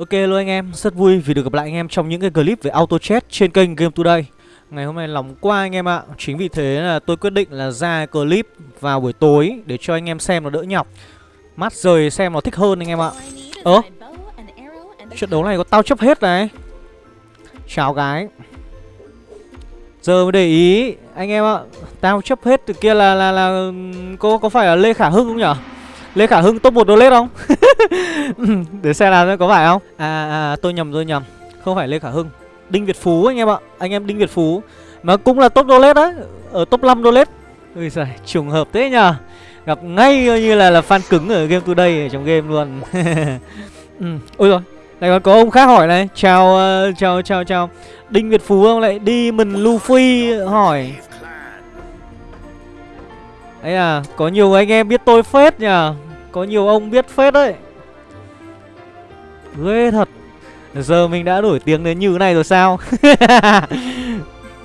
Ok luôn anh em, rất vui vì được gặp lại anh em trong những cái clip về auto chat trên kênh Game Today. Ngày hôm nay nóng qua anh em ạ. Chính vì thế là tôi quyết định là ra clip vào buổi tối để cho anh em xem nó đỡ nhọc. Mắt rời xem nó thích hơn anh em ạ. Ơ Trận đấu này có tao chấp hết này. Chào gái. Giờ mới để ý anh em ạ Tao chấp hết từ kia là là là có có phải là Lê Khả Hưng không nhở? Lê Khả Hưng top 1 donate không? Để xem là có phải không? À, à tôi nhầm tôi nhầm. Không phải Lê Khả Hưng. Đinh Việt Phú anh em ạ. Anh em Đinh Việt Phú. Mà cũng là top donate đấy. Ở top 5 donate Ui giời, trùng hợp thế nhờ. Gặp ngay như là là fan cứng ở Game Today ở trong game luôn. Ừ. Ôi rồi. Này còn có ông khác hỏi này. Chào, uh, chào, chào, chào. Đinh Việt Phú không? lại đi mình Luffy hỏi. Ấy à, có nhiều anh em biết tôi phết nhờ. Có nhiều ông biết phết đấy. Ghê thật. Giờ mình đã nổi tiếng đến như thế này rồi sao?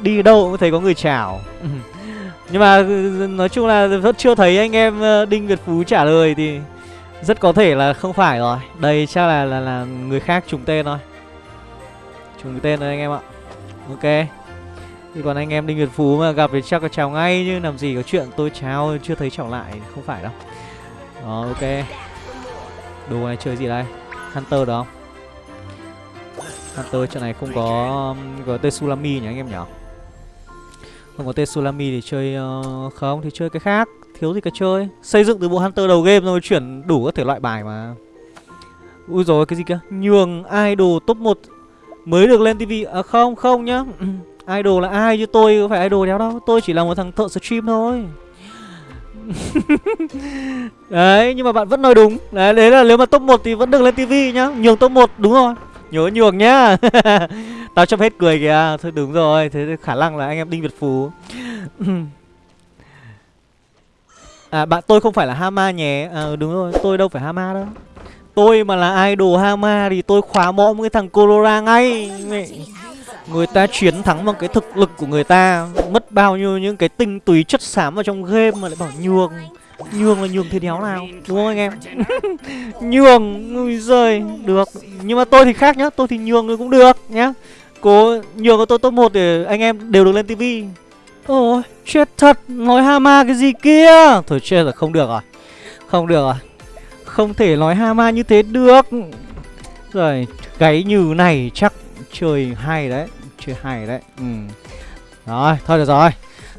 Đi đâu cũng thấy có người chào. Nhưng mà nói chung là vẫn chưa thấy anh em ờ, Đinh Việt Phú trả lời thì Rất có thể là không phải rồi. Đây chắc là là, là người khác trùng tên thôi. Trùng tên rồi anh em ạ. Ok. Thì còn anh em Đinh Việt Phú mà gặp thì chắc là chào ngay chứ làm gì có chuyện tôi chào chưa thấy chào lại không phải đâu. Đó ok. Đồ này chơi gì đây? Hunter đó không? Hunter trận này không có um, có Tetsulami nhỉ anh em nhỉ? Không có Tetsulami thì chơi uh, không thì chơi cái khác, thiếu gì cả chơi. Xây dựng từ bộ Hunter đầu game rồi chuyển đủ các thể loại bài mà. Ui rồi cái gì kia? Nhường idol top 1 mới được lên tivi à không không nhá Idol là ai chứ tôi có phải idol đéo đâu Tôi chỉ là một thằng thợ stream thôi Đấy nhưng mà bạn vẫn nói đúng. Đấy, đấy là nếu mà top 1 thì vẫn được lên tivi nhá. Nhường top 1 đúng rồi. Nhớ nhường nhá. Tao chấp hết cười kìa. Thôi đúng rồi. Thế khả năng là anh em Đinh Việt Phú. À bạn tôi không phải là Hama nhé. À đúng rồi. Tôi đâu phải Hama đâu. Tôi mà là idol Hama thì tôi khóa mõm cái thằng Colora ngay. Người ta chiến thắng bằng cái thực lực của người ta, Mất bao nhiêu những cái tinh túy chất xám vào trong game mà lại bảo nhường. Nhường là nhường thế đéo nào, Đúng không anh em? Nhường, Ui giời, Được. Nhưng mà tôi thì khác nhá, Tôi thì nhường cũng được nhá. Cố nhường của tôi top 1 để anh em đều được lên tivi Ôi, chết thật, Nói Hama cái gì kia? Thôi chết rồi, không được rồi, Không được rồi. Không thể nói Hama như thế được. Rồi, Gáy như này chắc chơi hay đấy, chơi hay đấy. Ừ. rồi, thôi được rồi.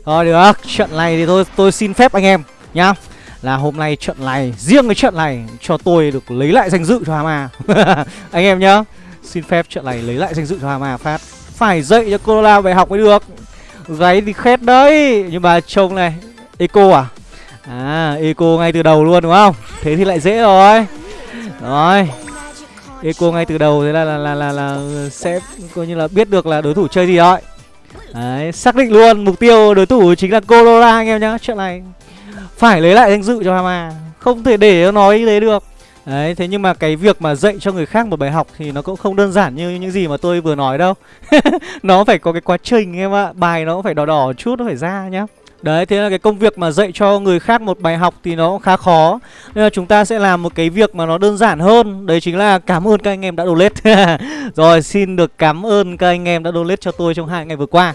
Thôi được, trận này thì tôi tôi xin phép anh em nhá. Là hôm nay trận này, riêng cái trận này cho tôi được lấy lại danh dự cho Hama. Anh em nhá, xin phép trận này lấy lại danh dự cho Hama phát. Phải dạy cho Corolla bài học mới được. Gáy thì khét đấy, nhưng mà trông này, eco à? À eco ngay từ đầu luôn đúng không? Thế thì lại dễ rồi. Rồi. Eco ngay từ đầu thế là là, là là là sẽ coi như là biết được là đối thủ chơi gì rồi. Đấy, xác định luôn mục tiêu đối thủ chính là Colora anh em nhá. Chuyện này phải lấy lại danh dự cho Hama, không thể để nó nói như thế được. Đấy, thế nhưng mà cái việc mà dạy cho người khác một bài học thì nó cũng không đơn giản như những gì mà tôi vừa nói đâu. nó phải có cái quá trình em ạ, bài nó cũng phải đỏ đỏ chút nó phải ra nhá. Đấy, thế là cái công việc mà dạy cho người khác một bài học thì nó cũng khá khó. Nên là chúng ta sẽ làm một cái việc mà nó đơn giản hơn. Đấy chính là cảm ơn các anh em đã donate. Rồi, xin được cảm ơn các anh em đã donate cho tôi trong hai ngày vừa qua.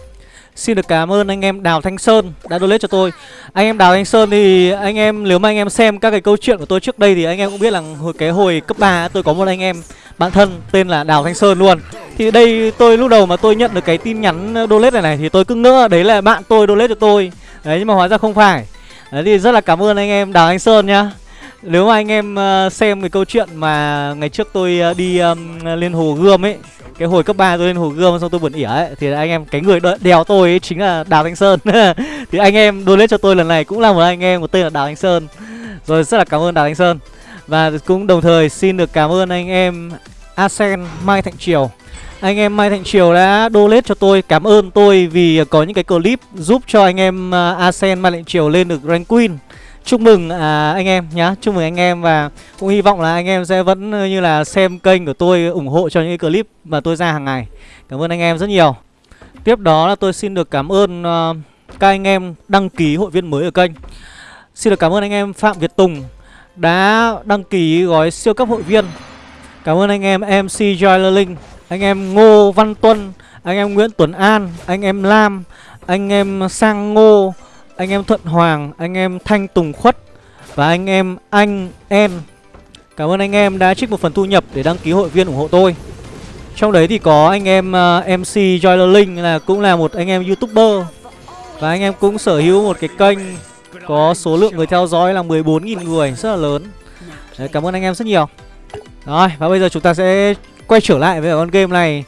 Xin được cảm ơn anh em Đào Thanh Sơn đã donate cho tôi. Anh em Đào Thanh Sơn thì anh em nếu mà anh em xem các cái câu chuyện của tôi trước đây Thì anh em cũng biết là hồi cái hồi cấp 3 tôi có một anh em bạn thân tên là Đào Thanh Sơn luôn. Thì đây tôi lúc đầu mà tôi nhận được cái tin nhắn donate này này Thì tôi cứ ngỡ đấy là bạn tôi donate cho tôi. Đấy nhưng mà hóa ra không phải. Đấy thì rất là cảm ơn anh em Đào Anh Sơn nhá. Nếu mà anh em uh, xem cái câu chuyện mà ngày trước tôi uh, đi um, lên hồ Gươm ấy Cái hồi cấp 3 tôi lên hồ Gươm xong tôi buồn ỉa ấy Thì anh em, cái người đèo tôi ấy chính là Đào Anh Sơn. Thì anh em donate cho tôi lần này cũng là một anh em có tên là Đào Anh Sơn. Rồi rất là cảm ơn Đào Anh Sơn. Và cũng đồng thời xin được cảm ơn anh em Asen Mai Thạnh Triều anh em Mai Thành Triều đã donate cho tôi Cảm ơn tôi vì có những cái clip giúp cho anh em uh, Asen Mai Thành Triều lên được rank queen. Chúc mừng à, anh em nhá Chúc mừng anh em và cũng hy vọng là anh em sẽ vẫn ờ, như là xem kênh của tôi ủng hộ cho những clip mà tôi ra hàng ngày. Cảm ơn anh em rất nhiều. Tiếp đó là tôi xin được cảm ơn uh, các anh em đăng ký hội viên mới ở kênh. Xin được cảm ơn anh em Phạm Việt Tùng đã đăng ký gói siêu cấp hội viên. Cảm ơn anh em MC Joy Linh anh em Ngô Văn Tuân Anh em Nguyễn Tuấn An Anh em Lam Anh em Sang Ngô Anh em Thuận Hoàng Anh em Thanh Tùng Khuất Và anh em Anh En Cảm ơn anh em đã trích một phần thu nhập để đăng ký hội viên ủng hộ tôi Trong đấy thì có anh em uh, MC Joyler Linh là cũng là một anh em youtuber Và anh em cũng sở hữu một cái kênh Có số lượng người theo dõi là 14.000 người Rất là lớn Đấy, Cảm ơn anh em rất nhiều Rồi và bây giờ chúng ta sẽ quay trở lại với con game này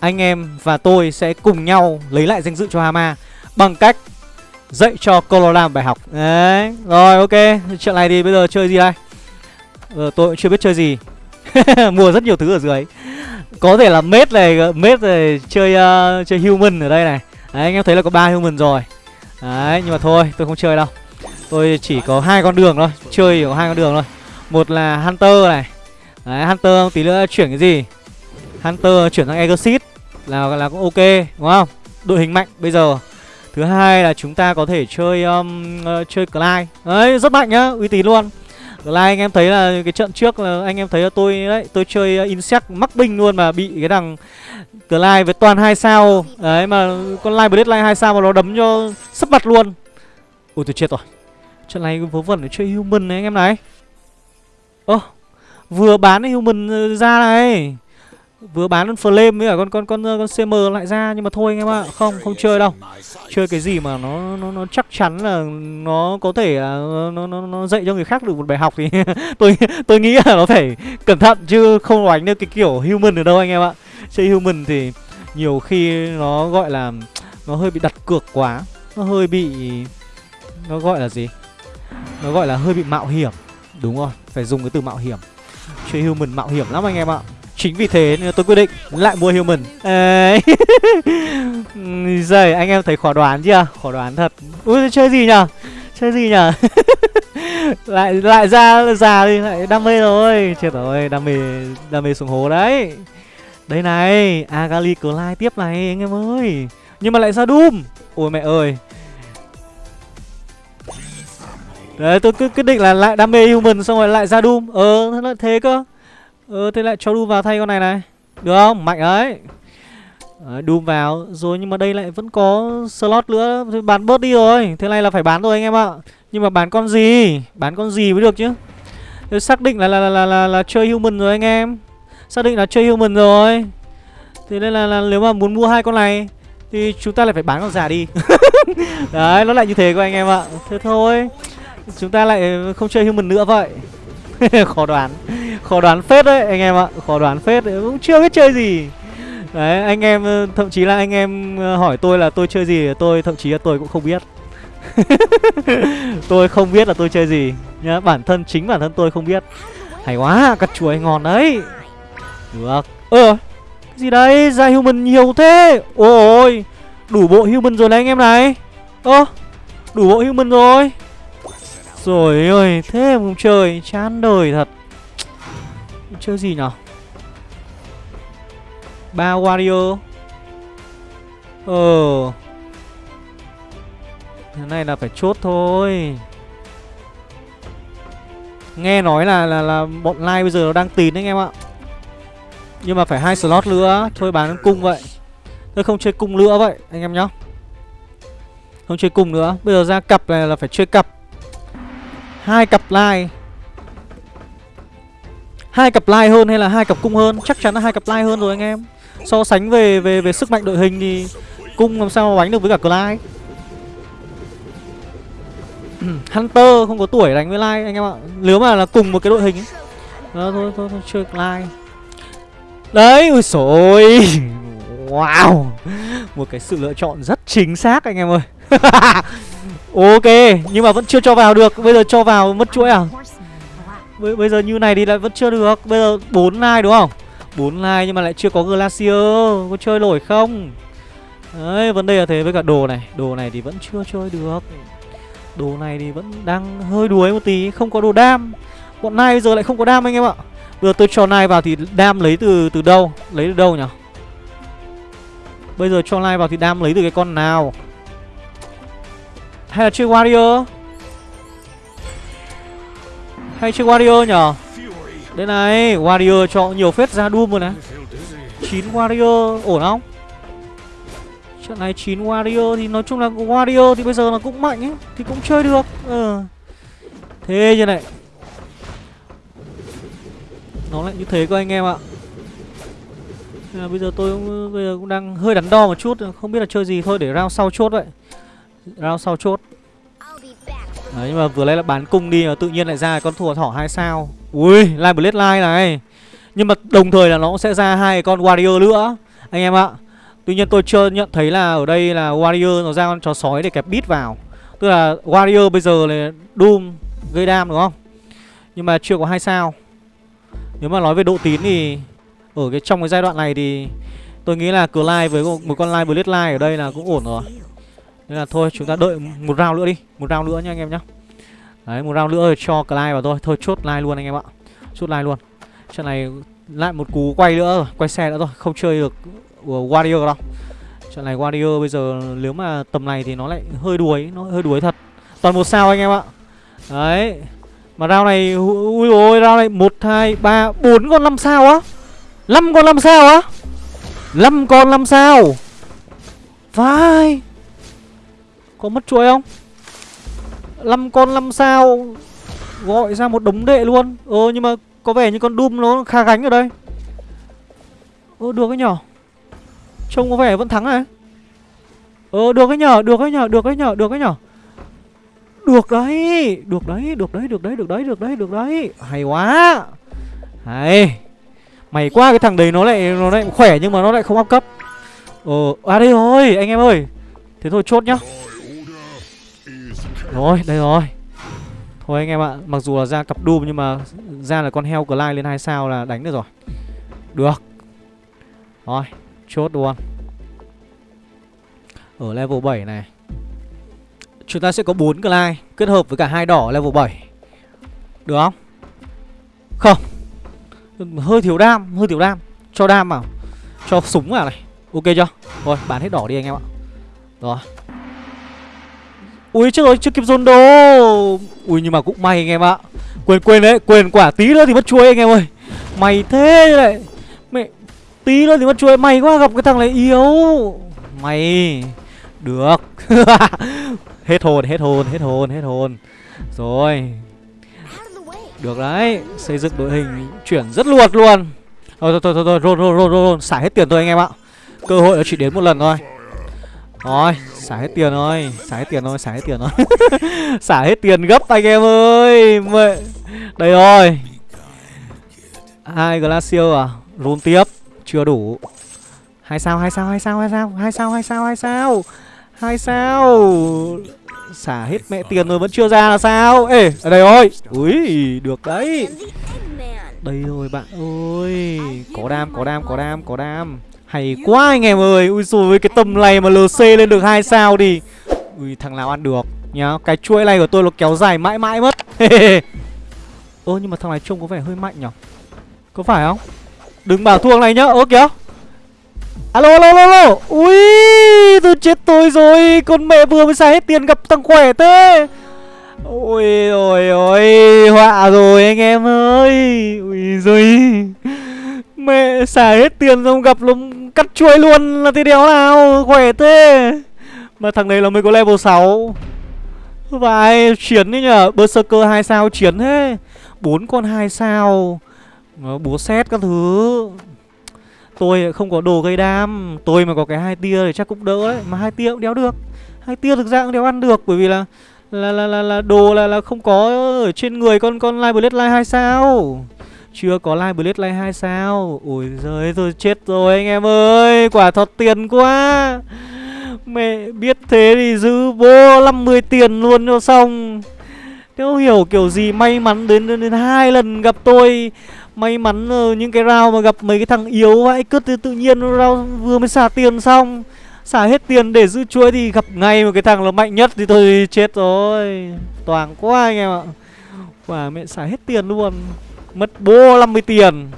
Anh em và tôi sẽ cùng nhau lấy lại danh dự cho Hama Bằng cách dạy cho Colorado bài học. Đấy Rồi ok. Chuyện này thì bây giờ chơi gì đây? Ờ, Tôi cũng chưa biết chơi gì. Mua rất nhiều thứ ở dưới. Có thể là mết này Mết này chơi uh, chơi human ở đây này. Đấy anh em thấy là có ba human rồi. Đấy nhưng mà thôi tôi không chơi đâu. Tôi chỉ có hai con đường thôi Chơi có hai con đường thôi. Một là Hunter này. Đấy Hunter tí nữa chuyển cái gì? Hunter chuyển sang Exit là là cũng ok đúng không? Đội hình mạnh bây giờ. Thứ hai là chúng ta có thể chơi um, uh, chơi Clyde. Đấy rất mạnh nhá uy tín luôn. Clyde anh em thấy là cái trận trước là anh em thấy là tôi đấy tôi chơi uh, insect mắc binh luôn mà bị cái thằng Clyde với toàn hai sao. Đấy mà con Live Bloodline hai sao mà nó đấm cho sấp mặt luôn. Ôi tôi chết rồi. Trận này vớ vẩn để chơi human này anh em này. Ơ oh, vừa bán human ờ, ra này. Vừa bán con flame với cả con con con con CM lại ra nhưng mà thôi anh em ạ, không không chơi đâu. Chơi cái gì mà nó nó nó chắc chắn là nó có thể là nó nó nó dạy cho người khác được một bài học thì tôi tôi nghĩ là nó phải cẩn thận chứ không đánh được cái kiểu human ở đâu anh em ạ. Chơi human thì nhiều khi nó gọi là nó hơi bị đặt cược quá, nó hơi bị nó gọi là gì? Nó gọi là hơi bị mạo hiểm. Đúng rồi, phải dùng cái từ mạo hiểm. Chơi human mạo hiểm lắm anh em ạ. Chính vì thế nên tôi quyết định lại mua human. Đấy. Giời anh em thấy khó đoán chưa? Khó đoán thật. Ui chơi gì nhở? Chơi gì nhở? Lại lại ra già đi lại đam mê rồi. Chết rồi đam mê đam mê xuống hố đấy. Đây này Agali Clyde tiếp này anh em ơi. Nhưng mà lại ra Doom. Ôi mẹ ơi. Đấy tôi cứ quyết định là lại đam mê human xong rồi lại ra Doom. Ờ thế cơ Ừ thế lại cho Doom vào thay con này này. Được không? Mạnh đấy Đấy, Doom vào. Rồi nhưng mà đây lại vẫn có slot nữa. Thì bán bớt đi rồi. Thế này là phải bán rồi anh em ạ. Nhưng mà bán con gì? Bán con gì mới được chứ? Thế xác định là là, là là là là chơi human rồi anh em. Xác định là chơi human rồi. Thế nên là, là nếu mà muốn mua hai con này Thì chúng ta lại phải bán con già đi. Đấy nó lại như thế của anh em ạ. Thế thôi. Chúng ta lại không chơi human nữa vậy. Khó đoán. Khó đoán phết đấy, anh em ạ. Khó đoán phết đấy. Cũng chưa biết chơi gì. Đấy, anh em ờ, Thậm chí là anh em ờ, hỏi tôi là tôi chơi gì, Tôi thậm chí là tôi cũng không biết. Tôi không biết là tôi chơi gì. Nhá, Bản thân chính bản thân tôi không biết. Hay quá, Cắt chuối ngon đấy. Được. Ơ gì đây? Ra human nhiều thế. Ôi Đủ bộ human rồi đấy anh em này. Ơ, Đủ bộ human rồi. Rồi ơi, Thế mà không chơi, Chán đời thật. Chơi gì nhở? Ba warrior Ờ. Thế này là phải chốt thôi. Nghe nói là là là bọn live bây giờ nó đang tín anh em ạ. Nhưng mà phải hai slot nữa, Thôi bán cung vậy. Tôi không chơi cung nữa vậy, anh em nhá. Không chơi cung nữa. Bây giờ ra cặp này là phải chơi cặp hai cặp lai, hai cặp lai hơn hay là hai cặp cung hơn? Chắc chắn là hai cặp lai hơn rồi anh em. So sánh về về về sức mạnh đội hình thì cung làm sao mà đánh được với cả lai Hunter không có tuổi đánh với Lai anh em ạ. Nếu mà là cùng một cái đội hình ấy. Đó, thôi, thôi, thôi, chơi Lai Đấy, ui sồi Wow. Một cái sự lựa chọn rất chính xác anh em ơi. Ok, nhưng mà vẫn chưa cho vào được. Bây giờ cho vào mất chuỗi à? B bây giờ như này thì lại vẫn chưa được. Bây giờ 4 like đúng không? 4 like nhưng mà lại chưa có Glacier. Có chơi nổi không? Đấy vấn đề là thế với cả đồ này. Đồ này thì vẫn chưa chơi được. Đồ này thì vẫn đang hơi đuối một tí Không có đồ đam. Bọn này bây giờ lại không có đam anh em ạ. Bây giờ tôi cho nai vào thì đam lấy từ từ đâu? Lấy từ đâu nhỉ? Bây giờ cho nai vào thì đam lấy từ cái con nào? Hay là chơi warrior hay chơi Warrior nhở Đây này Warrior cho nhiều phết ra Doom rồi này. 9 Warrior ổn không? Trận này 9 Warrior thì nói chung là Warrior thì bây giờ nó cũng mạnh ấy Thì cũng chơi được. Ừ. Thế như này. Nó lại như thế cơ anh em ạ. Nên là bây giờ tôi cũng, bây giờ cũng đang hơi đắn đo một chút Không biết là chơi gì thôi để round sau chốt vậy. Round sau chốt. Đấy nhưng mà vừa lấy là bán cung đi tự nhiên lại ra con thua thỏ hai sao. Ui Live Blade Line này. Nhưng mà đồng thời là nó cũng sẽ ra hai con Warrior nữa. Anh em ạ Tuy nhiên tôi chưa nhận thấy là ở đây là Warrior nó ra con chó sói để kẹp beat vào. Tức là Warrior bây giờ là Doom gây đam đúng không? Nhưng mà chưa có hai sao. Nếu mà nói về độ tín thì Ở cái trong cái giai đoạn này thì Tôi nghĩ là Clyde với một, con Live Blade Line ở đây là cũng ổn rồi nên là thôi chúng ta đợi một round nữa đi Một round nữa nha anh em nhá. Đấy một round nữa cho Clyde vào thôi. Thôi chốt like luôn anh em ạ. Chốt like luôn. Trận này lại một cú quay nữa Quay xe nữa rồi Không chơi được Warrior đâu. Trận này Warrior bây giờ nếu mà tầm này thì nó lại hơi đuối Nó hơi đuối thật. Toàn một sao anh em ạ. Đấy Mà round này Ui ôi round này 1, 2, 3, 4 con 5 sao á. 5 con 5 sao á. 5 con 5 sao. Vai có mất chuối không? 5 con 5 sao Gọi ra một đống đệ luôn. Ờ nhưng mà có vẻ như con Doom nó khá gánh ở đây. Ờ được cái nhỏ Trông có vẻ vẫn thắng này Ờ được cái nhở, được cái nhở, được cái nhở, được cái nhở? Được đấy, được đấy, được đấy, được đấy, được đấy, được đấy, được đấy. Hay quá. Hay. Mày qua cái thằng đấy nó lại nó lại khỏe nhưng mà nó lại không áp cấp. Ờ, à đây rồi, anh em ơi. Thế thôi chốt nhá. Rồi, đây rồi. Thôi anh em ạ, mặc dù là ra cặp Doom nhưng mà ra là con heo Clyde lên 2 sao là đánh được rồi. Được. Rồi, chốt luôn. Ở level 7 này Chúng ta sẽ có 4 Clyde Kết hợp với cả hai đỏ level 7 Được không? Không. Hơi thiếu đam, hơi thiếu đam. Cho đam vào. Cho súng vào này. Ok chưa? Rồi, bán hết đỏ đi anh em ạ. Rồi. Ui chết rồi, chưa kịp dồn đồ. Ui nhưng mà cũng may anh em ạ. Quên quên đấy, quên quả tí nữa thì mất chuối anh em ơi. Mày thế này Mẹ Tí nữa thì mất chuối, mày quá gặp cái thằng này yếu. Mày Được. Hết hồn, hết hồn, hết hồn, hết hồn. Rồi. Được đấy Xây dựng đội hình chuyển rất luột luôn. Thôi thôi thôi thôi, rôn rôn rôn rôn Xả hết tiền thôi anh em ạ. Cơ hội nó chỉ đến một lần thôi. Rồi. Xả hết tiền rồi, Xả hết tiền rồi, Xả hết tiền rồi. Xả hết tiền gấp anh em ơi. Mẹ. Đây rồi. Hai Glacier à? Run tiếp. Chưa đủ. Hai sao hai sao hai sao hai sao hai sao hai sao hai sao hai sao. Xả hết mẹ tiền rồi vẫn chưa ra là sao? Ê, ở đây rồi ui được đấy. Đây rồi bạn ơi. Có đam có đam có đam có đam hay quá anh em ơi. Ui rồi với cái tầm này mà lc lên được hai sao thì ui, thằng nào ăn được nhá. Cái chuỗi này của tôi nó kéo dài mãi mãi mất. Ơ, nhưng mà thằng này trông có vẻ hơi mạnh nhở có phải không? Đừng bảo thua này nhá. Ơ, kìa. Alo alo alo alo. Ui, tôi chết tôi rồi. Con mẹ vừa mới xài hết tiền gặp thằng khỏe thế. Ôi ôi ôi. Họa rồi anh em ơi. Ui rồi mẹ xài hết tiền xong gặp nó cắt chuối luôn là thế đéo nào khỏe thế. Mà thằng này là mới có level 6 vài chiến đấy nhở Berserker hai sao chiến thế. Bốn con hai sao. Búa xét các thứ. Tôi không có đồ gây đam. Tôi mà có cái hai tia thì chắc cũng đỡ đấy. Mà hai tia cũng đéo được. Hai tia thực ra cũng đéo ăn được Bởi vì là là là là, là đồ là là không có ở trên người con con Live Blade Live hai sao chưa có Live Blade Live 2 sao? Ôi giời tôi chết rồi anh em ơi Quả thật tiền quá. Mẹ biết thế thì giữ bố 50 tiền luôn cho xong. Nếu hiểu kiểu gì may mắn đến đến, đến hai lần gặp tôi. May mắn ờ, những cái round mà gặp mấy cái thằng yếu vãi cứt thì tự nhiên round vừa mới xả tiền xong. Xả hết tiền để giữ chuỗi thì gặp ngay một cái thằng là mạnh nhất thì tôi chết rồi. Toàn quá anh em ạ. Quả mẹ xả hết tiền luôn. Mất bố 50 tiền.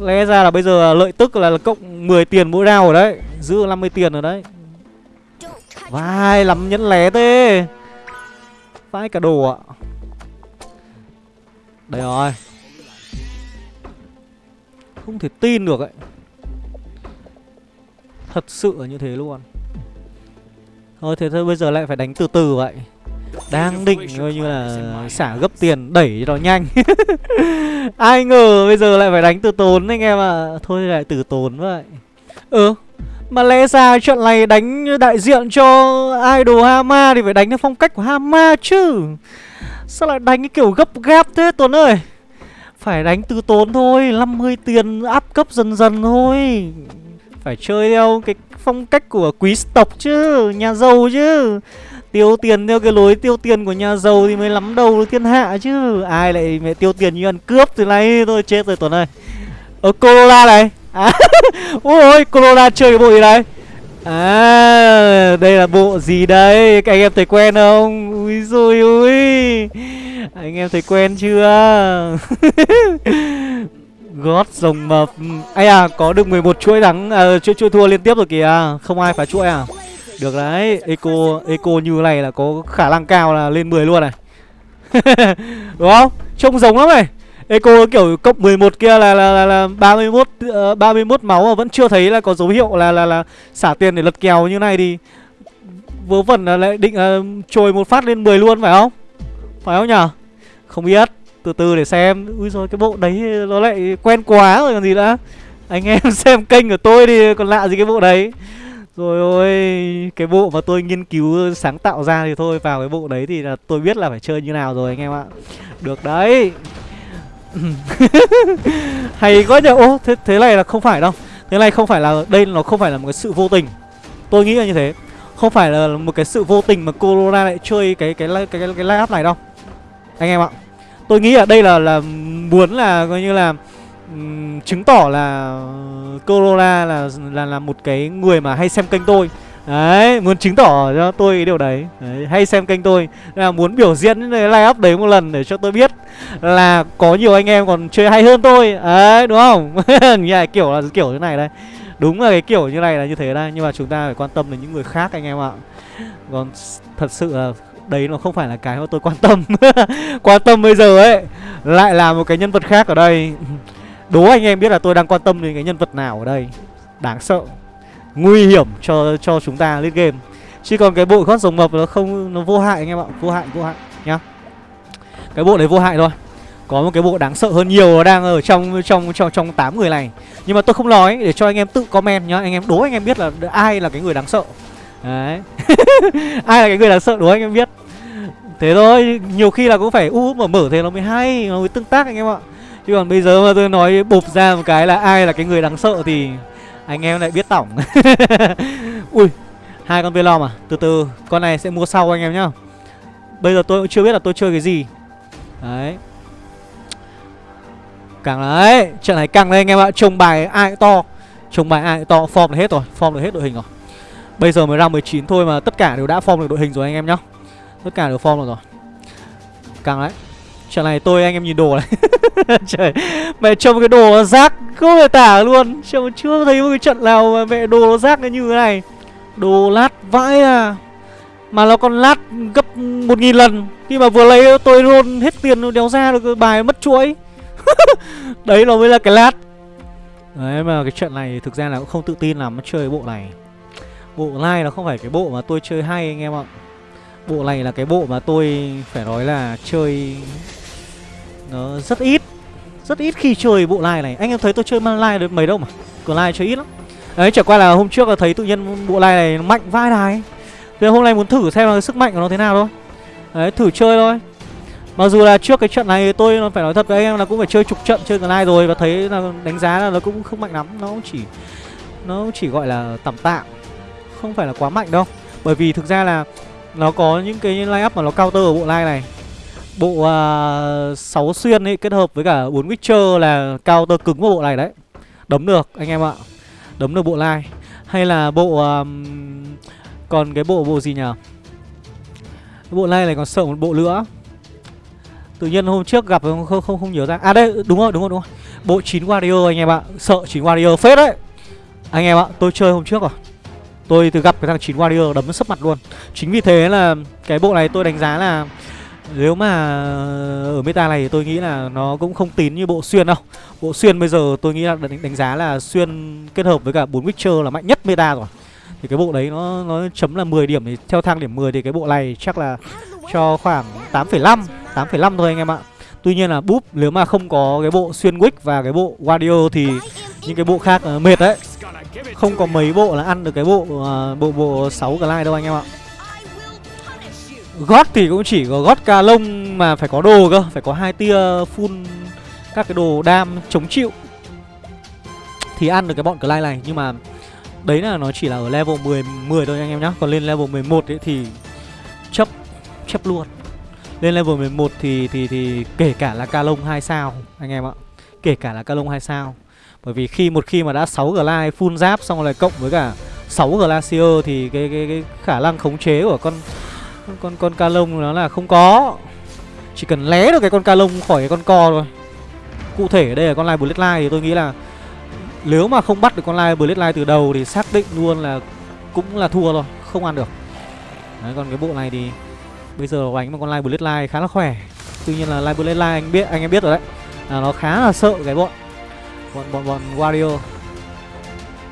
Lẽ ra là bây giờ lợi tức là, là cộng 10 tiền mỗi round rồi đấy Giữ 50 tiền rồi đấy. Vai lắm nhẫn lé thế. Vãi cả đồ ạ. Đây rồi. Không thể tin được ấy. Thật sự là như thế luôn. Thôi thế thôi bây giờ lại phải đánh từ từ vậy. Đang định coi như là xả gấp tiền đẩy cho nó nhanh. Ai ngờ bây giờ lại phải đánh từ tốn anh em ạ. À. Thôi lại từ tốn vậy. Ừ Mà lẽ ra trận này đánh đại diện cho idol Hama Thì phải đánh theo phong cách của Hama chứ. Sao lại đánh cái kiểu gấp gáp thế Tuấn ơi? Phải đánh từ tốn thôi 50 tiền áp cấp dần dần thôi. Phải chơi theo cái phong cách của quý tộc chứ Nhà giàu chứ Tiêu tiền theo cái lối tiêu tiền của nhà giàu thì mới lắm đầu thiên hạ chứ. Ai lại mẹ tiêu tiền như ăn cướp từ nay tôi chết rồi Tuấn ơi. Ở Corolla này. À, Ôi Corolla chơi cái bộ gì đây À đây là bộ gì đây? Các anh em thấy quen không? Ui rồi ui Anh em thấy quen chưa? Gót rồng mập. Ai à có được 11 chuỗi thắng à, chuỗi, chuỗi thua liên tiếp rồi kìa. Không ai phá chuỗi à? Được đấy Eco Eco như này là có khả năng cao là lên 10 luôn này Đúng không? Trông giống lắm này Eco kiểu cộng 11 kia là là, là, là 31 uh, 31 máu mà vẫn chưa thấy là có dấu hiệu là là là xả tiền để lật kèo như này thì vớ vẩn là lại định uh, trồi một phát lên 10 luôn phải không? Phải không nhở? Không biết, từ từ để xem. Ui rồi cái bộ đấy nó lại quen quá rồi còn gì nữa. Anh em xem kênh của tôi thì còn lạ gì cái bộ đấy. Rồi ôi, cái bộ mà tôi nghiên cứu sáng tạo ra thì thôi vào cái bộ đấy thì là tôi biết là phải chơi như nào rồi anh em ạ. Được đấy. Hay quá nhờ. Ô, thế thế này là không phải đâu. Thế này không phải là đây nó không phải là một cái sự vô tình. Tôi nghĩ là như thế. Không phải là một cái sự vô tình mà Corona lại chơi cái cái cái cái, cái, cái line up này đâu. Anh em ạ. Tôi nghĩ là đây là là muốn là coi như là um, chứng tỏ là Corona là là là một cái người mà hay xem kênh tôi. Đấy, muốn chứng tỏ cho tôi cái điều đấy. đấy Hay xem kênh tôi. Là Muốn biểu diễn cái live up đấy một lần để cho tôi biết Là có nhiều anh em còn chơi hay hơn tôi. Đấy, đúng không? Như kiểu là kiểu như này đây. Đúng là cái kiểu như này là như thế đây. Nhưng mà chúng ta phải quan tâm đến những người khác anh em ạ. Còn thật sự là đấy nó không phải là cái mà tôi quan tâm. Quan tâm bây giờ ấy Lại là một cái nhân vật khác ở đây. Đố anh em biết là tôi đang quan tâm đến cái nhân vật nào ở đây. Đáng sợ. Nguy hiểm cho cho chúng ta lên game. Chứ còn cái bộ gót rồng mập nó không, Nó vô hại anh em ạ. Vô hại vô hại, nhá. Cái bộ đấy vô hại thôi. Có một cái bộ đáng sợ hơn nhiều Nó đang ở trong trong trong trong 8 người này. Nhưng mà tôi không nói để cho anh em tự comment nhá. Anh em, đố anh em biết là ai là cái người đáng sợ. Đấy. Ai là cái người đáng sợ đố anh em biết. Thế thôi, Nhiều khi là cũng phải u mở mở thế nó mới hay, Nó mới tương tác anh em ạ. Chứ còn bây giờ mà tôi nói bụp ra một cái là ai là cái người đáng sợ thì anh em lại biết tổng. Ui, hai con Velom à? Từ từ, con này sẽ mua sau anh em nhá. Bây giờ tôi cũng chưa biết là tôi chơi cái gì. Đấy. Càng đấy, Trận này càng lên anh em ạ. Trông bài ai to. Trông bài ai to, Form là hết rồi, Form được hết đội hình rồi. Bây giờ mới ra 19 thôi mà tất cả đều đã form được đội hình rồi anh em nhá. Tất cả đều form được rồi. Càng đấy. Trận này tôi anh em nhìn đồ này. Trời, Mẹ trông cái đồ nó rác Không thể tả luôn. Trông chưa thấy một cái trận nào mà mẹ đồ nó rác như thế này. Đồ lát vãi à. Mà nó còn lát gấp một nghìn lần. Khi mà vừa lấy tôi luôn, hết tiền đéo ra được bài mất chuỗi. Đấy, nó mới là cái lát. Đấy, mà cái trận này thực ra là cũng không tự tin lắm, chơi bộ này. Bộ này nó không phải cái bộ mà tôi chơi hay anh em ạ. Bộ này là cái bộ mà tôi phải nói là chơi nó rất ít. Rất ít khi chơi bộ lai này. Anh em thấy tôi chơi man lai được mấy đâu mà? Còn lai chơi ít lắm. Đấy, chẳng qua là hôm trước là thấy tự nhiên bộ lai này mạnh vai đài. Thì hôm nay muốn thử xem là sức mạnh của nó thế nào thôi. Đấy, thử chơi thôi. Mặc dù là trước cái trận này tôi phải nói thật với anh em là cũng phải chơi chục trận chơi lai rồi Và thấy là đánh giá là nó cũng không mạnh lắm. Nó chỉ Nó chỉ gọi là tạm tạm, Không phải là quá mạnh đâu. Bởi vì thực ra là Nó có những cái line up mà nó counter ở bộ line này. Bộ à, uh, 6 xuyên ấy kết hợp với cả 4 Witcher là cao tơ cứng của bộ này đấy. Đấm được anh em ạ. Đấm được bộ lai. Hay là bộ um, Còn cái bộ bộ gì nhỉ? Bộ lai này còn sợ một bộ nữa. Tự nhiên hôm trước gặp không không không, không nhớ ra. À đây đúng rồi đúng rồi đúng rồi. Bộ 9 Warrior anh em ạ. Sợ 9 Warrior phết đấy. Anh em ạ tôi chơi hôm trước rồi. Tôi từ gặp cái thằng 9 Warrior đấm sấp mặt luôn. Chính vì thế là cái bộ này tôi đánh giá là nếu mà ở meta này thì tôi nghĩ là nó cũng không tín như bộ xuyên đâu. Bộ xuyên bây giờ tôi nghĩ là đánh, đánh giá là xuyên kết hợp với cả bốn Witcher là mạnh nhất meta rồi. Thì cái bộ đấy nó nó chấm là 10 điểm thì theo thang điểm 10 thì cái bộ này chắc là cho khoảng 8,5 8,5 thôi anh em ạ. Tuy nhiên là búp nếu mà không có cái bộ xuyên wick và cái bộ Wario thì những cái bộ khác uh, mệt đấy. Không có mấy bộ là ăn được cái bộ uh, bộ bộ 6 glide đâu anh em ạ gót thì cũng chỉ có gót ca lông mà phải có đồ cơ, phải có hai tia full các cái đồ đam chống chịu. Thì ăn được cái bọn Clyde này, nhưng mà đấy là nó chỉ là ở level 10 10 thôi anh em nhá. Còn lên level 11 ấy thì chấp chấp luôn. Lên level 11 thì thì thì kể cả là ca lông 2 sao, anh em ạ. Kể cả là ca lông 2 sao. Bởi vì khi, một khi mà đã 6 glide full giáp xong rồi cộng với cả 6 glacier thì cái cái cái khả năng khống chế của con con con ca lông nó là không có. Chỉ cần lé được cái con ca lông khỏi cái con co thôi. Cụ thể ở đây là con lai bloodline thì tôi nghĩ là nếu mà không bắt được con lai bloodline từ đầu thì xác định luôn là cũng là thua rồi không ăn được. Đấy, còn cái bộ này thì bây giờ đánh một con lai bloodline khá là khỏe. Tuy nhiên là lai bloodline anh biết, anh em biết rồi đấy, là nó khá là sợ cái bọn bọn bọn bọn wario.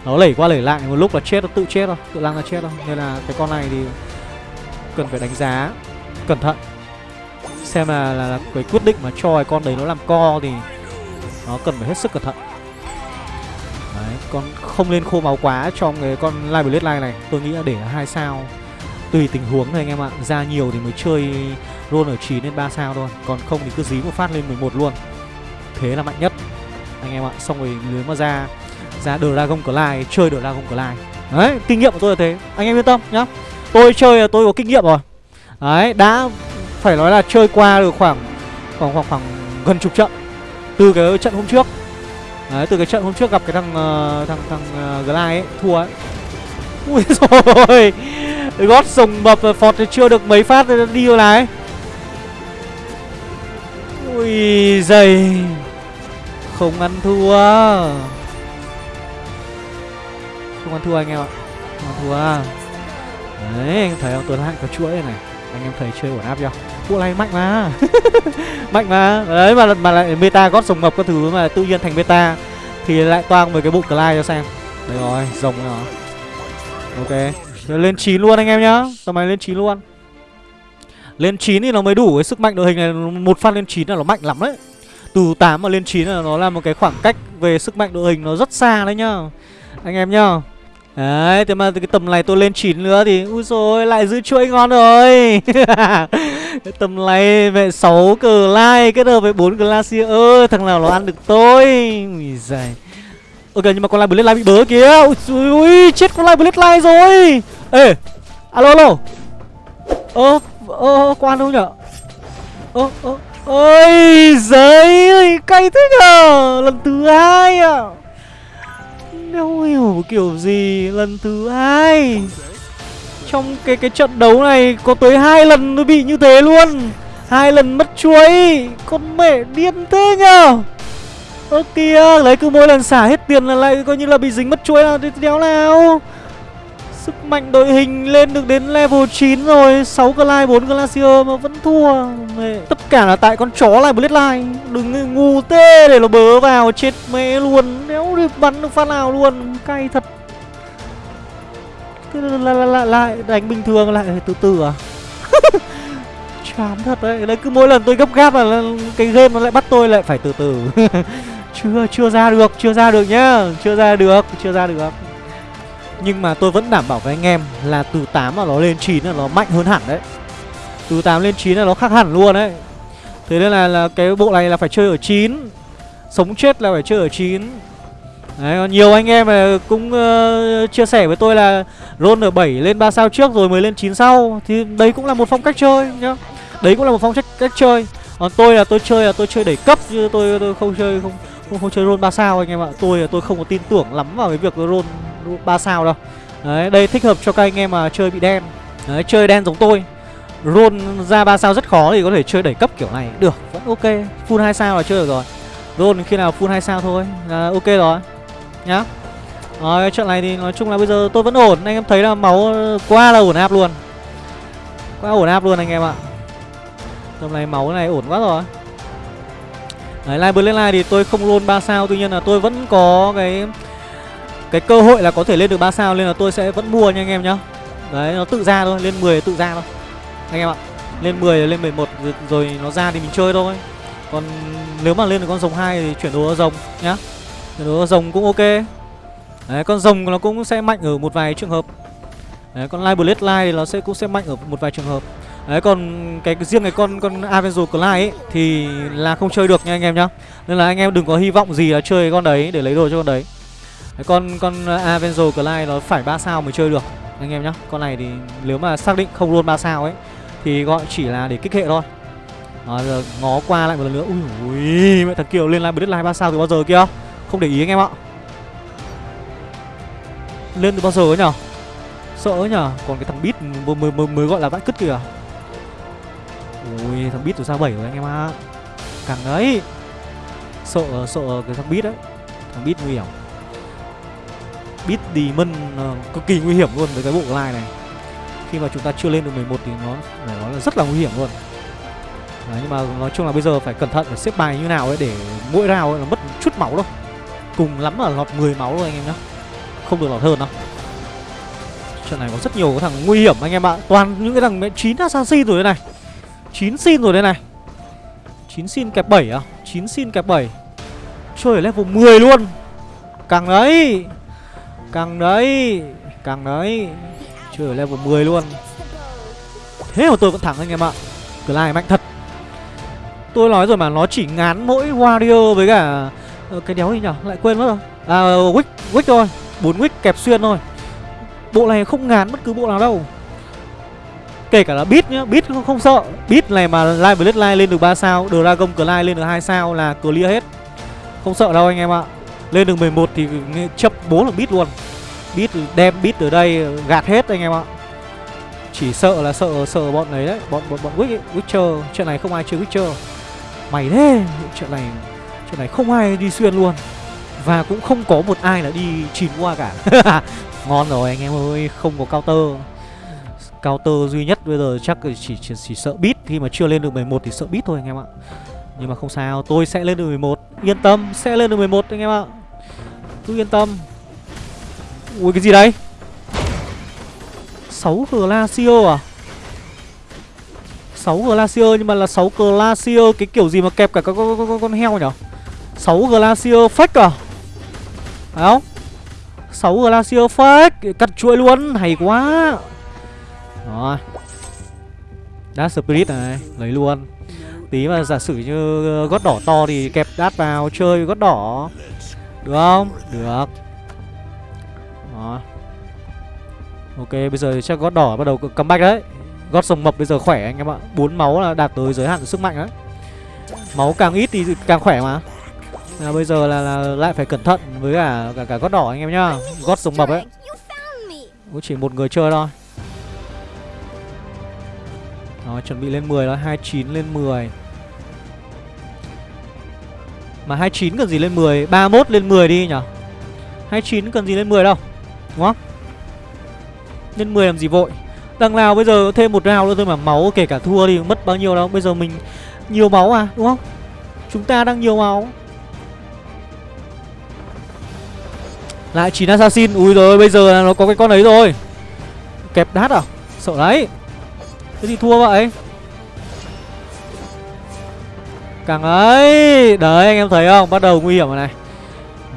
Nó lẩy qua lẩy lại, một lúc là chết nó tự chết thôi, tự lăng là chết thôi. Nên là cái con này thì cần phải đánh giá. Cẩn thận. Xem là, là, là cái quyết định mà cho cái con đấy nó làm co thì nó cần phải hết sức cẩn thận. Đấy con không lên khô máu quá trong cái con live blade line này. Tôi nghĩ là để là hai sao. Tùy tình huống thôi anh em ạ. Ra nhiều thì mới chơi roll ở 9 lên 3 sao thôi. Còn không thì cứ dí một phát lên 11 luôn. Thế là mạnh nhất. Anh em ạ xong rồi nếu mà ra ra dragon clyde chơi dragon clyde đấy kinh nghiệm của tôi là thế. Anh em yên tâm nhá tôi chơi là tôi có kinh nghiệm rồi. Đấy đã phải nói là chơi qua được khoảng khoảng khoảng, khoảng gần chục trận từ cái trận hôm trước. Đấy từ cái trận hôm trước gặp cái thằng uh, thằng thằng ờ, uh, Glide ấy thua ấy. Ui rồi gót sùng mập phọt chưa được mấy phát đi rồi này ui dày. Không ăn thua. Không ăn thua anh em ạ. Không ăn thua à. Đấy anh thấy không? Tuấn hạnh có chuỗi này, này. Anh em thấy chơi ổn áp chưa? Bộ này mạnh mà. Mạnh mà. Đấy mà mà lại meta gót sồng ngập các thứ mà tự nhiên thành meta Thì lại toang với cái bộ Clyde cho xem. Đấy rồi rồng rồi. Ok. Rồi lên 9 luôn anh em nhá. Tầm này lên 9 luôn. Lên 9 thì nó mới đủ cái sức mạnh đội hình này. Một phát lên 9 là nó mạnh lắm đấy. Từ 8 mà lên 9 là nó là một cái khoảng cách Về sức mạnh đội hình nó rất xa đấy nhá. Anh em nhá. Đấy, thế mà cái tầm này tôi lên 9 nữa thì Úi rồi lại giữ chuỗi ngon rồi. Tầm này về 6 cờ lai kết hợp với 4 glacier Ơ, Thằng nào nó ăn được tôi? Ui giời. Ok nhưng mà con lai blade lai bị bớ kìa. Ui, ui chết con lai blade lai rồi. Ê Alo alo. Ơ Ơ quan đâu nhở? Ơ ơ Ôi giời ơi cay thế nhờ Lần thứ hai à kiểu gì lần thứ hai? Trong cái cái trận đấu này có tới hai lần nó bị như thế luôn. Hai lần mất chuối. Con mẹ điên thế nhở Ơ kìa, lấy cứ mỗi lần xả hết tiền là lại coi như là bị dính mất chuối nào đi đéo nào. Sức mạnh đội hình lên được đến level 9 rồi. 6 Glide, 4 Glacier mà vẫn thua. Mẹ. Tất cả là tại con chó lại Bloodline. Đừng ngu tê để nó bớ vào chết mẹ luôn. Đéo được bắn được phát nào luôn Cay thật. Thế là lại, lại, lại đánh bình thường lại từ từ à? Chán thật đấy. Đấy cứ mỗi lần tôi gấp gáp là cái game nó lại bắt tôi lại phải từ từ. Chưa, chưa ra được, chưa ra được nhá. Chưa ra được, chưa ra được nhưng mà tôi vẫn đảm bảo với anh em là từ 8 mà nó lên 9 là nó mạnh hơn hẳn đấy. Từ 8 lên 9 là nó khác hẳn luôn đấy. Thế nên là, là cái bộ này là phải chơi ở 9 Sống chết là phải chơi ở 9 Đấy, nhiều anh em cũng uh, chia sẻ với tôi là roll ở 7 lên 3 sao trước rồi mới lên 9 sau. Thì đấy cũng là một phong cách chơi nhá. Đấy cũng là một phong cách cách chơi. Còn tôi là tôi chơi là tôi chơi đẩy cấp chứ tôi, tôi không chơi không không, không chơi roll 3 sao anh em ạ. Tôi là tôi không có tin tưởng lắm vào cái việc roll ba sao đâu. Đấy, đây thích hợp cho các anh em mà chơi bị đen. Đấy, chơi đen giống tôi. Roll ra ba sao rất khó thì có thể chơi đẩy cấp kiểu này. Được, vẫn ok. Full hai sao là chơi được rồi. Roll khi nào full hai sao thôi. Là ok rồi. Nhá. Rồi, trận này thì nói chung là bây giờ tôi vẫn ổn. Anh em thấy là máu qua là ổn áp luôn. Quá ổn áp luôn anh em ạ. Tầm này máu này ổn quá rồi. Đấy, Live Bloodline thì tôi không luôn ba sao. Tuy nhiên là tôi vẫn có cái cái cơ hội là có thể lên được 3 sao Nên là tôi sẽ vẫn mua nha anh em nhá. Đấy, nó tự ra thôi, lên 10 tự ra thôi. Anh em ạ Lên 10 lên 11 rồi, rồi nó ra thì mình chơi thôi. Còn nếu mà lên được con rồng 2 thì chuyển đồ rồng nhá. Chuyển đồ rồng cũng ok. Đấy, con rồng nó cũng sẽ mạnh ở một vài trường hợp. Đấy, con Live light thì nó sẽ cũng sẽ mạnh ở một vài trường hợp. Đấy còn cái riêng cái con con Avenger Clyde ấy thì là không chơi được nha anh em nhá. Nên là anh em đừng có hy vọng gì là chơi con đấy để lấy đồ cho con đấy. Đấy, con con à, Avenzo Clyde nó phải 3 sao mới chơi được anh em nhá. Con này thì nếu mà xác định không luôn 3 sao ấy thì gọi chỉ là để kích hệ thôi. Đó, giờ ngó qua lại một lần nữa. Ui ui, mẹ thằng Kiều lên lại Bloodline 3 sao từ bao giờ kia? Không để ý anh em ạ. Lên từ bao giờ ấy nhở? Sợ ấy nhở? Còn cái thằng Bit mới, mới, mới, mới gọi là vãi cứt kìa. Ui thằng Bit từ sao 7 rồi anh em ạ Càng đấy Sợ sợ cái thằng Bit đấy Thằng Bit nguy hiểm Beat Demon uh, cực kỳ nguy hiểm luôn với cái bộ line này. Khi mà chúng ta chưa lên được 11 thì nó phải nói là rất là nguy hiểm luôn. Đấy, nhưng mà nói chung là bây giờ phải cẩn thận phải xếp bài như nào ấy để mỗi round ấy là mất chút máu thôi cùng lắm là lọt 10 máu thôi anh em nhá. Không được lọt hơn đâu. Trận này có rất nhiều thằng nguy hiểm anh em ạ. Toàn những cái thằng 9 assassin rồi đây này. 9 xin rồi đây này. 9 xin kẹp 7 à? 9 xin kẹp 7 Chơi ở level 10 luôn. Càng đấy Càng đấy Càng đấy. Chưa ở level 10 luôn. Thế mà tôi vẫn thắng anh em ạ. Clyde mạnh thật. Tôi nói rồi mà nó chỉ ngán mỗi Warrior với cả ờ, Cái đéo gì nhở? Lại quên mất rồi. À Wick Wick thôi. 4 Wick kẹp xuyên thôi. Bộ này không ngán bất cứ bộ nào đâu. Kể cả là Beat nhá, Beat không, không sợ. Beat này mà Live Bloodline lên được 3 sao Dragon Clyde lên được 2 sao là clear hết. Không sợ đâu anh em ạ. Lên được 11 thì chấp bố là bit luôn. Bit đem bit ở đây ờ, gạt hết anh em ạ. Chỉ sợ là sợ sợ bọn ấy đấy Bọn bọn bọn Wick ấy, Witcher. Chuyện này không ai chơi Witcher. Mày thế Chuyện này Chuyện này không ai đi xuyên luôn. Và cũng không có một ai là đi chìm qua cả. Ngon rồi anh em ơi Không có counter. Counter duy nhất bây giờ chắc chỉ, chỉ, chỉ sợ bit khi mà chưa lên được 11 thì sợ bit thôi anh em ạ. Nhưng mà không sao tôi sẽ lên được 11 yên tâm sẽ lên được 11 anh em ạ cứ yên tâm. Ui cái gì đấy 6 glacier à? 6 glacier nhưng mà là 6 glacier cái kiểu gì mà kẹp cả con, con, con, con heo nhở? 6 glacier fake à? Phải không? 6 glacier fake cắt chuỗi luôn hay quá. Đó Đát Spirit này Lấy luôn. Tí mà giả sử như gót đỏ to thì kẹp đát vào chơi gót đỏ. Được không? Được. Đó Ok bây giờ chắc gót đỏ bắt đầu comeback đấy. Gót rồng mập bây giờ khỏe anh em ạ. Bốn máu là đạt tới giới hạn sức mạnh đấy. Máu càng ít thì càng khỏe mà. Là bây giờ là, là lại phải cẩn thận với cả cả, cả gót đỏ anh em nhá. Gót rồng mập ấy. Cũng chỉ một người chơi thôi. Đó, chuẩn bị lên 10 đó, 29 lên 10 mà 29 cần gì lên 10 31 lên 10 đi nhở? 29 cần gì lên 10 đâu, Đúng không? Lên 10 làm gì vội? Đằng nào bây giờ thêm một round nữa thôi mà máu kể cả thua thì mất bao nhiêu đâu. Bây giờ mình nhiều máu à đúng không? Chúng ta đang nhiều máu. Lại 9 assassin. Ui rồi bây giờ nó có cái con ấy rồi. Kẹp đát à? Sợ đấy. Thế thì thua vậy. Càng ấy. Đấy, anh em thấy không? Bắt đầu nguy hiểm rồi này.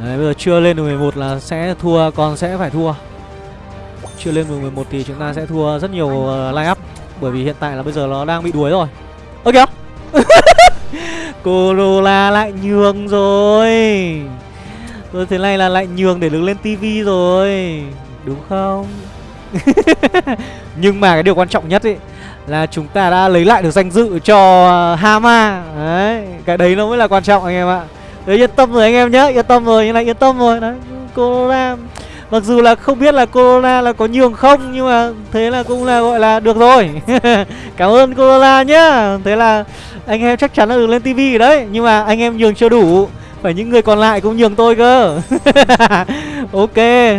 Đấy, bây giờ chưa lên được 11 là sẽ thua, Còn sẽ phải thua. Chưa lên được 11 thì chúng ta sẽ thua rất nhiều ờ, line up. Bởi vì hiện tại là bây giờ nó đang bị đuối rồi. Ơ, kìa. Corolla lại nhường rồi. Rồi thế này là lại nhường để được lên tivi rồi. Đúng không? Nhưng mà cái điều quan trọng nhất ấy là chúng ta đã lấy lại được danh dự cho à, Hama. Đấy, cái đấy nó mới là quan trọng anh em ạ. Đấy, yên tâm rồi anh em nhé yên tâm rồi, như này yên tâm rồi. Đấy, corona. Mặc dù là không biết là corona là có nhường không, nhưng mà thế là cũng là gọi là được rồi. Cảm ơn corona nhá. Thế là anh em chắc chắn là được lên tivi đấy. Nhưng mà anh em nhường chưa đủ, phải những người còn lại cũng nhường tôi cơ. Ok,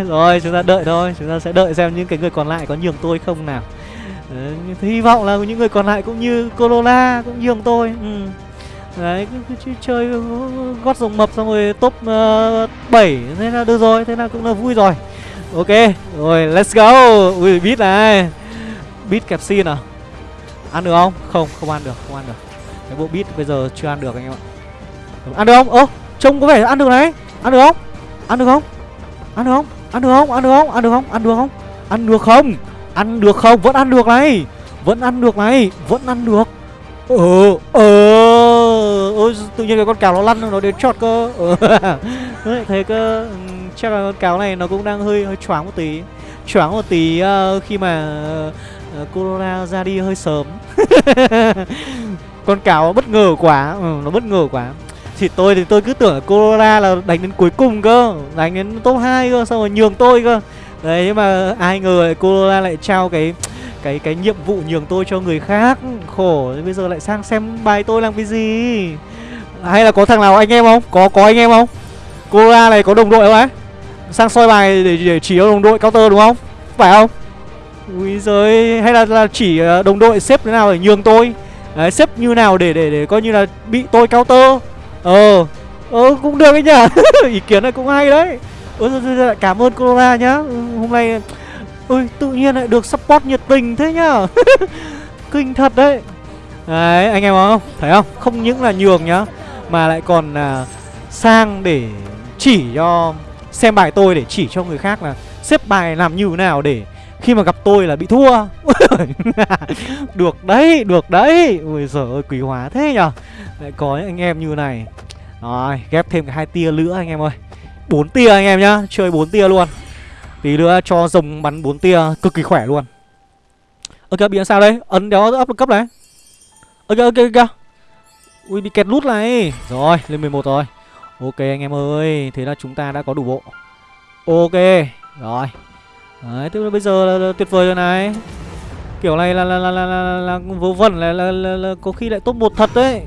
rồi, chúng ta đợi thôi. Chúng ta sẽ đợi xem những cái người còn lại có nhường tôi không nào. Đấy, hy vọng là những người còn lại cũng như Corolla cũng như ông tôi ừ. Đấy, cứ, cứ chơi gót rồng mập xong rồi top uh, 7 Thế là được rồi, thế là cũng là vui rồi Ok, rồi let's go Ui, beat này Beat kẹp xin à Ăn được không? Không, không ăn được, không ăn được Cái bộ beat bây giờ chưa ăn được anh em ạ Ăn được không? Ơ, trông có vẻ ăn được này Ăn được không? Ăn được không? Ăn được không? Ăn được không? Ăn được không? Ăn được không? Ăn được không? Ăn được không? Ăn được không? Ăn được không? Vẫn ăn được này. Vẫn ăn được này. Vẫn ăn được. Ờ Ờ Ôi tự nhiên cái con cáo nó lăn nó đến chọt cơ. Ờ Thế cơ. Ừ, chắc là con cáo này nó cũng đang hơi hơi choáng một tí. Choáng một tí uh, khi mà uh, Corona ra đi hơi sớm. Con cáo bất ngờ quá. Ừ, Nó bất ngờ quá. Thì tôi thì tôi cứ tưởng là Corona là đánh đến cuối cùng cơ. Đánh đến top 2 cơ Xong rồi nhường tôi cơ. Đấy nhưng mà ai ngờ Corona lại trao cái cái cái nhiệm vụ nhường tôi cho người khác. Khổ bây giờ lại sang xem bài tôi làm cái gì? Hay là có thằng nào anh em không? Có có anh em không? Corona này có đồng đội không ấy sang soi bài để, để chỉ đồng đội counter đúng không? Phải không? Ui giời hay là, là chỉ ờ, đồng đội xếp thế nào để nhường tôi? Đấy, xếp như nào để để để coi như là bị tôi counter? Ờ ờ cũng được ấy nhá ý kiến này cũng hay đấy ôi cảm ơn corona nhá. Hôm nay ôi tự nhiên lại được support nhiệt tình thế nhá. Kinh thật đấy. Đấy anh em không? Thấy không? Không những là nhường nhá mà lại còn à, sang để chỉ cho xem bài tôi để chỉ cho người khác là xếp bài làm như thế nào để khi mà gặp tôi là bị thua. Được đấy, được đấy. Ôi giời ơi, quý hóa thế nhở. Lại có những anh em như này. Rồi, ghép thêm cái hai tia nữa anh em ơi bốn tia anh em nhá Chơi bốn tia luôn. Tí nữa cho rồng bắn bốn tia cực kỳ khỏe luôn. Ok, bị làm sao đây? Ấn đéo ấp cấp này. Ok, ok, ok Ui, bị kẹt lút này. Rồi, lên 11 rồi. Ok anh em ơi Thế là chúng ta đã có đủ bộ. Ok Rồi. Đấy, tức là bây giờ là, là tuyệt vời rồi này. Kiểu này là là là là, là, là, là vớ vẩn là, là, là, là có khi lại top một thật đấy.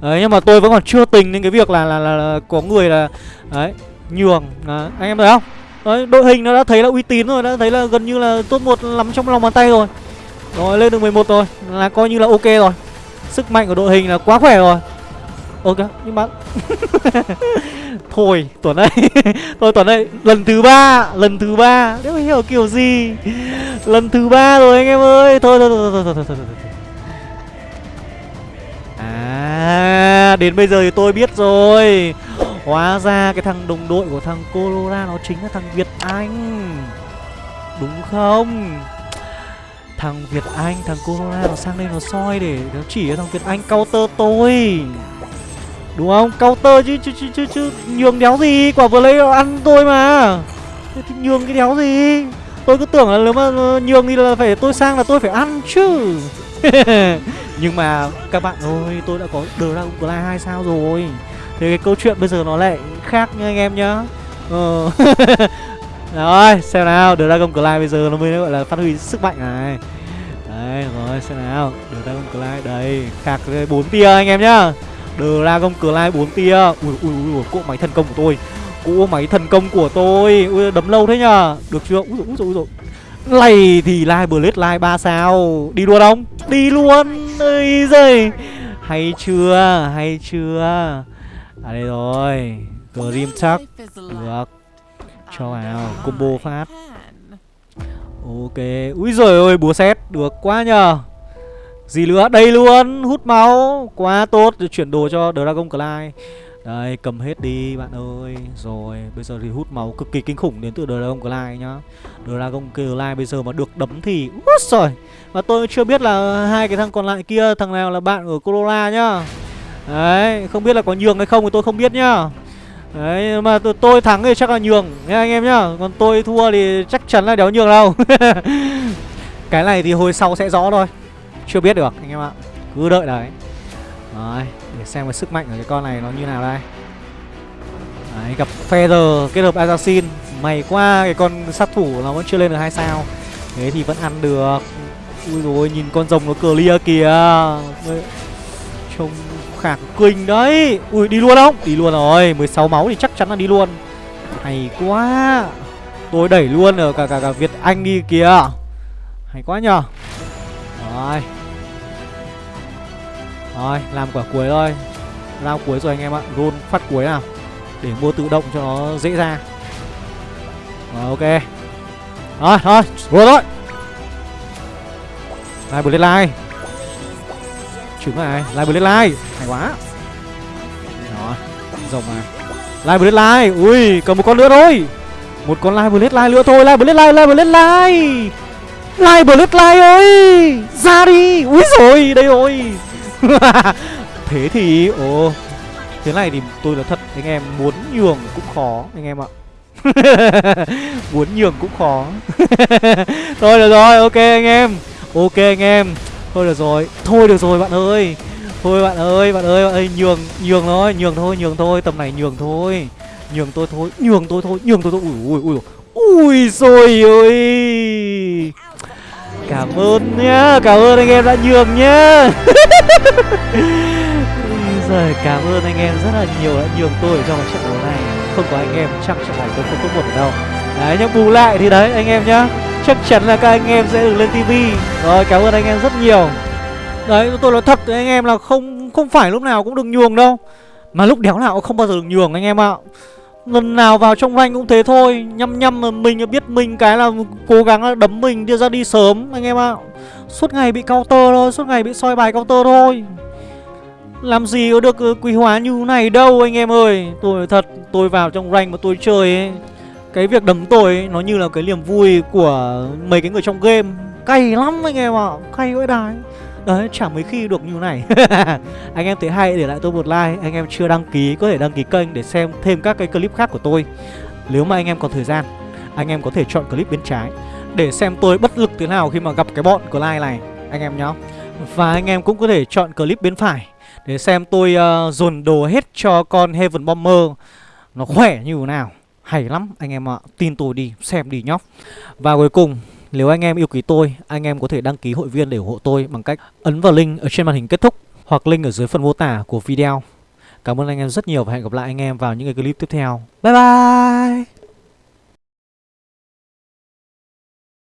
Đấy nhưng mà tôi vẫn còn chưa tình đến cái việc là là, là, là có người là Đấy nhường đấy, Anh em thấy không? Đấy đội hình nó đã thấy là uy tín rồi Đã thấy là gần như là top một lắm trong lòng bàn tay rồi. Rồi lên được 11 rồi Là coi như là ok rồi. Sức mạnh của đội hình là quá khỏe rồi. Ok nhưng mà thôi tuần đây thôi tuần đây lần thứ ba lần thứ ba. Nếu hiểu kiểu gì? Lần thứ ba rồi anh em ơi. Thôi thôi thôi thôi thôi thôi, thôi, thôi. à đến bây giờ thì tôi biết rồi hóa ra cái thằng đồng đội của thằng Colora nó chính là thằng Việt Anh đúng không thằng Việt Anh thằng Corona nó sang đây nó soi để nó chỉ cho thằng Việt Anh counter tôi Đúng không? Counter chứ chứ chứ chứ, chứ. nhường đéo gì, quả vừa lấy ăn tôi mà. Thế thì nhường cái đéo gì? Tôi cứ tưởng là nếu mà ờ, nhường thì là phải tôi sang là tôi phải ăn chứ. Nhưng mà các bạn ơi, tôi đã có Dragon Clay 2 sao rồi. Thế cái câu chuyện bây giờ nó lại khác nha anh em nhá. Ờ. rồi, xem nào, Dragon Clyde bây giờ nó mới gọi là phát huy sức mạnh này. Đây rồi, xem nào, Dragon Clyde đây, khạc bốn tia anh em nhá. Dragon Clyde 4 tia Ui ui ui cỗ máy thần công của tôi Cỗ máy thần công của tôi Ui đấm lâu thế nhờ Được chưa Ui ui ui dồi. Này thì Live Blade Live 3 sao Đi luôn không Đi luôn Ây giời Hay chưa Hay chưa À đây rồi. Grim chắc Được. Cho vào. Combo phát. Ok. Ui giời ơi búa xét Được quá nhờ. Gì nữa? Đây luôn, hút máu. Quá tốt, chuyển đồ cho Dragon Clay. Đây, cầm hết đi bạn ơi. Rồi, bây giờ thì hút máu cực kỳ kinh khủng đến từ Dragon Clay nhá. Dragon Clay bây giờ mà được đấm thì Úi rồi Và tôi chưa biết là hai cái thằng còn lại kia Thằng nào là bạn của Corolla nhá. Đấy, không biết là có nhường hay không thì tôi không biết nhá. Đấy, mà tôi thắng thì chắc là nhường nha anh em nhá. Còn tôi thua thì chắc chắn là đéo nhường đâu. Cái này thì hồi sau sẽ rõ thôi. Chưa biết được anh em ạ. Cứ đợi đấy. Đấy Để xem cái sức mạnh của cái con này nó như nào đây. Đấy gặp Feather kết hợp Assassin. Mày qua cái con sát thủ nó vẫn chưa lên được hai sao. Thế thì vẫn ăn được. Ui rồi nhìn con rồng nó clear kìa. Trông khả kinh đấy. Ui đi luôn không? Đi luôn rồi 16 máu thì chắc chắn là đi luôn. Hay quá. Tôi đẩy luôn ở cả cả, cả Việt Anh đi kìa. Hay quá nhờ. Rồi. Rồi làm quả cuối thôi. Lao cuối rồi anh em ạ. Roll phát cuối nào. Để mua tự động cho nó dễ ra. Rồi ok. Rồi thôi Rồi thôi. Live Blade Live Trứng này. Live Blade Live. Hay quá. Đó Rồng này. Live Blade Live. Ui Còn một con nữa thôi. Một con Live Blade Live nữa thôi. Live Blade Live Live Blade Live. Live Blade Live ơi. Ra đi. Ui rồi Đây rồi. Thế thì, Ồ. Thế này thì tôi là thật, Anh em muốn nhường cũng khó, Anh em ạ. Muốn nhường cũng khó. Thôi, được rồi, Ok anh em. Ok anh em. Thôi được rồi. Thôi được rồi bạn ơi. Thôi bạn ơi bạn ơi bạn ơi, Nhường nhường thôi Nhường thôi nhường thôi, Tầm này nhường thôi. Nhường tôi thôi, Nhường tôi thôi, Nhường tôi thôi. Ui ui ui Ui. Rồi ơi Cảm ơn nhá, Cảm ơn anh em đã nhường nhá. Rồi cảm ơn anh em rất là nhiều đã nhường tôi trong trận đấu này. Không có anh em, chắc trận này tôi không có một ở đâu. Đấy, nhưng bù lại thì đấy, anh em nhá. Chắc chắn là các anh em sẽ được lên tivi Rồi, cảm ơn anh em rất nhiều. Đấy tôi nói thật với anh em là không không phải lúc nào cũng được nhường đâu. Mà lúc đéo nào cũng không bao giờ được nhường, anh em ạ. Lần nào vào trong rank cũng thế thôi. Nhăm nhăm mà mình biết mình cái là cố gắng đấm mình đưa ra đi sớm, anh em ạ. Suốt ngày bị counter thôi, Suốt ngày bị soi bài counter thôi. Làm gì có được ờ, quý hóa như này đâu, anh em ơi. Tôi thật, tôi vào trong rank mà tôi chơi ấy cái việc đấm tôi ấy, nó như là cái niềm vui của mấy cái người trong game. Cay lắm anh em ạ Cay vãi đái. Đấy, chẳng mấy khi được như này. Anh em thấy hay để lại tôi một like Anh em chưa đăng ký có thể đăng ký kênh để xem thêm các cái clip khác của tôi. Nếu mà anh em có thời gian Anh em có thể chọn clip bên trái Để xem tôi bất lực thế nào khi mà gặp cái bọn của like này Anh em nhá. Và anh em cũng có thể chọn clip bên phải Để xem tôi uh, dồn đồ hết cho con Heaven Bomber. Nó khỏe như thế nào. Hay lắm anh em ạ Tin tôi đi, xem đi nhóc Và cuối cùng nếu anh em yêu quý tôi, anh em có thể đăng ký hội viên để ủng hộ tôi bằng cách ấn vào link ở trên màn hình kết thúc hoặc link ở dưới phần mô tả của video. Cảm ơn anh em rất nhiều và hẹn gặp lại anh em vào những cái clip tiếp theo. Bye bye!